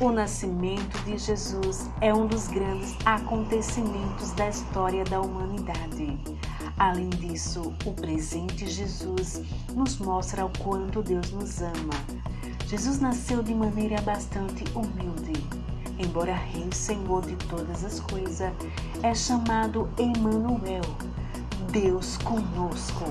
O nascimento de Jesus é um dos grandes acontecimentos da história da humanidade. Além disso, o presente Jesus nos mostra o quanto Deus nos ama. Jesus nasceu de maneira bastante humilde. Embora Rei Senhor de todas as coisas, é chamado Emmanuel, Deus conosco.